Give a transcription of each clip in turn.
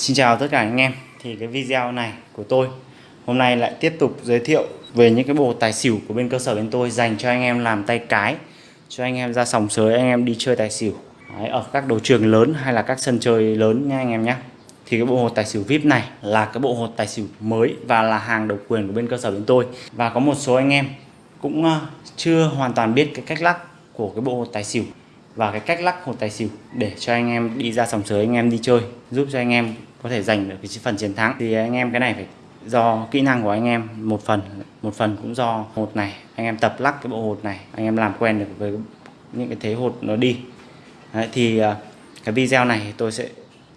Xin chào tất cả anh em. Thì cái video này của tôi Hôm nay lại tiếp tục giới thiệu Về những cái bộ tài xỉu của bên cơ sở bên tôi Dành cho anh em làm tay cái Cho anh em ra sòng sới anh em đi chơi tài xỉu. Đấy, Ở các đấu trường lớn hay là các sân chơi lớn nha anh em nhé Thì cái bộ hột tài xỉu VIP này Là cái bộ hột tài xỉu mới Và là hàng độc quyền của bên cơ sở bên tôi. Và có một số anh em cũng ờ, chưa hoàn toàn biết cái cách lắc của cái bộ hột tài xỉu và cái cách lắc hột tài xỉu để cho anh em đi ra sòng sới anh em đi chơi giúp cho anh em có thể giành được cái phần chiến thắng. Thì anh em cái này phải do kỹ năng của anh em một phần một phần cũng do hột này. Anh em tập lắc cái bộ hột này anh em làm quen được với những cái thế hột nó đi. Đấy, thì à, cái video này tôi sẽ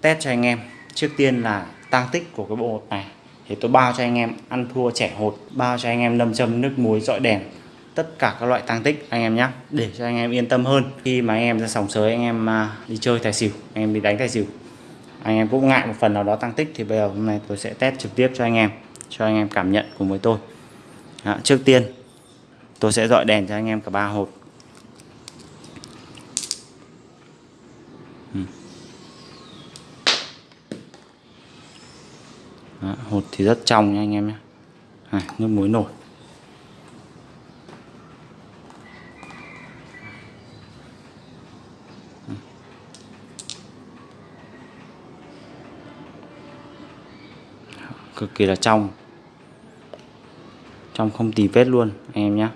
test cho anh em. Trước tiên là tăng tích của cái bộ hột này. Thì tôi bao cho anh em ăn thua trẻ hột bao cho anh em lâm châm nước muối dọi đèn tất cả các loại tăng tích anh em nhé để cho anh em yên tâm hơn. Khi mà anh em ra sòng sới anh em à, đi chơi tài xỉu anh em đi đánh tài xỉu anh em cũng ngại một phần nào đó tăng tích thì bây giờ hôm nay tôi sẽ test trực tiếp cho anh em cho anh em cảm nhận cùng với tôi. Đó, trước tiên tôi sẽ dọi đèn cho anh em cả ba hột. Ừ. Đó, hột thì rất trong nha anh em nhé. À, nước muối nổi. Cực kỳ là trong. Trong không tì vết luôn anh em nhé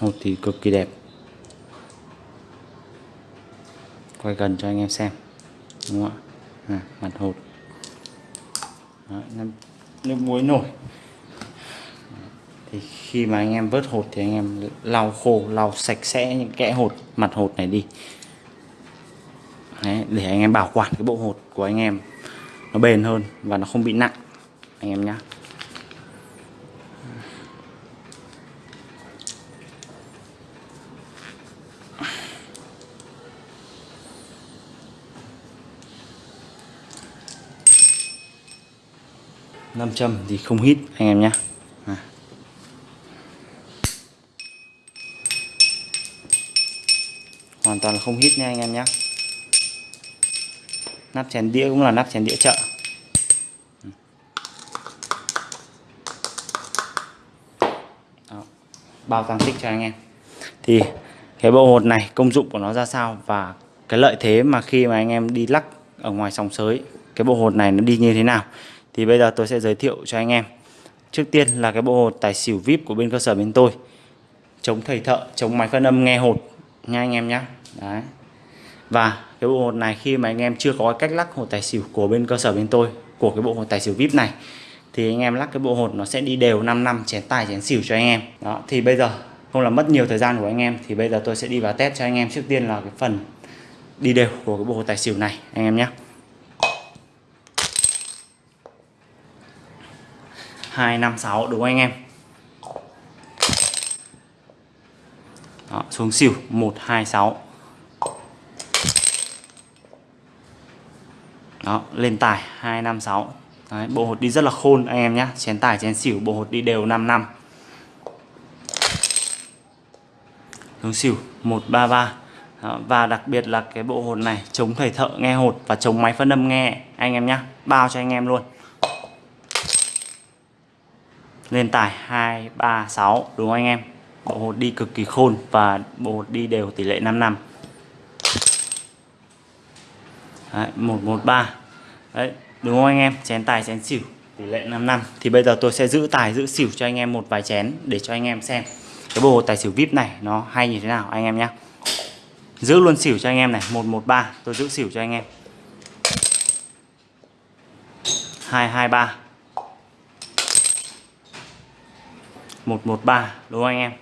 hột thì cực kỳ đẹp. Quay gần cho anh em xem đúng không ạ? À, mặt hột. Đấy, nước muối nổi thì khi mà anh em vớt hột thì anh em lau khô lau sạch sẽ những kẽ hột mặt hột này đi. Đấy, để anh em bảo quản cái bộ hột của anh em nó bền hơn và nó không bị nặng anh em nhé nam châm thì không hít anh em nhé hoàn toàn là không hít nha anh em nhé nắp chén đĩa cũng là nắp chén đĩa chợ. Đó. bao tăng tích cho anh em. Thì cái bộ hột này, công dụng của nó ra sao và cái lợi thế mà khi mà anh em đi lắc ở ngoài sòng sới, cái bộ hột này nó đi như thế nào? Thì bây giờ tôi sẽ giới thiệu cho anh em. Trước tiên là cái bộ hột tài xỉu vip của bên cơ sở bên tôi. Chống thầy thợ, chống máy phân âm, nghe hột nha anh em nhé đấy. Và cái bộ hột này khi mà anh em chưa có cách lắc hột tài xỉu của bên cơ sở bên tôi của cái bộ hột tài xỉu vip này thì anh em lắc cái bộ hột nó sẽ đi đều 5 năm chén tài chén xỉu cho anh em. Đó thì bây giờ không làm mất nhiều thời gian của anh em thì bây giờ tôi sẽ đi vào test cho anh em trước tiên là cái phần đi đều của cái bộ hột tài xỉu này anh em nhé. Hai năm sáu đúng không anh em? Đó, xuống xỉu 126 Đó, lên tài 256 Đấy, bộ hột đi rất là khôn anh em nhé chén tài chén xỉu bộ hột đi đều 5 năm. Hướng xỉu 133 Đó, và đặc biệt là cái bộ hột này chống thầy thợ nghe hột và chống máy phân âm nghe anh em nhé bao cho anh em luôn. Lên tài 236 đúng không anh em? Bộ hột đi cực kỳ khôn và bộ hột đi đều tỷ lệ 5 năm. Đấy, 113 Đấy, đúng không anh em? Chén tài chén xỉu tỷ lệ 5 năm. Thì bây giờ tôi sẽ giữ tài giữ xỉu cho anh em một vài chén để cho anh em xem cái bộ tài xỉu vip này nó hay như thế nào anh em nhé giữ luôn xỉu cho anh em này 113 tôi giữ xỉu cho anh em. 223 113 đúng không anh em?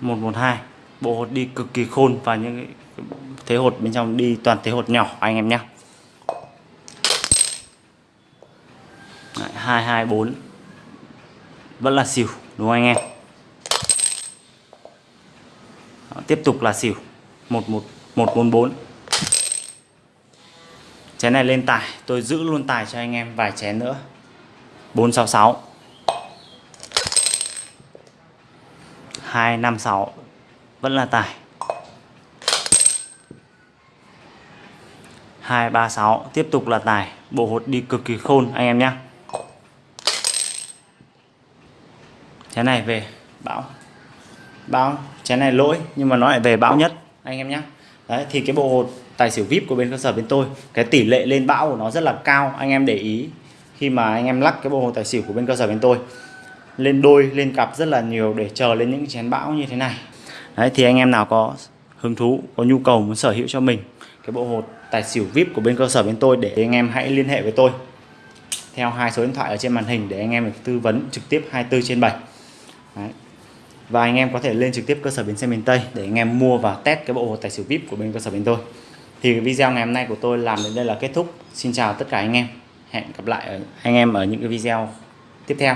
112 bộ hột đi cực kỳ khôn và những thế hột bên trong đi toàn thế hột nhỏ anh em nhé. 224 vẫn là xỉu đúng không anh em? Đó, tiếp tục là xỉu. 11144 chén này lên tài tôi giữ luôn tài cho anh em vài chén nữa. 466 256 vẫn là tài 236 tiếp tục là tài bộ hột đi cực kỳ khôn, anh em nhé. Chén này về bão. Bão, chén này lỗi, nhưng mà nó lại về bão nhất, anh em nhé. Đấy, thì cái bộ hột tài xỉu vip của bên cơ sở bên tôi, cái tỷ lệ lên bão của nó rất là cao, anh em để ý. Khi mà anh em lắc cái bộ hột tài xỉu của bên cơ sở bên tôi, lên đôi, lên cặp rất là nhiều để chờ lên những chén bão như thế này đấy, thì anh em nào có hứng thú, có nhu cầu muốn sở hữu cho mình cái bộ hột tài xỉu vip của bên cơ sở bên tôi để anh em hãy liên hệ với tôi theo hai số điện thoại ở trên màn hình để anh em được tư vấn trực tiếp 24 trên 7 Đấy. và anh em có thể lên trực tiếp cơ sở bến xe miền Tây để anh em mua và test cái bộ hột tài xỉu vip của bên cơ sở bên tôi. Thì video ngày hôm nay của tôi làm đến đây là kết thúc. Xin chào tất cả anh em. Hẹn gặp lại anh em ở những cái video tiếp theo.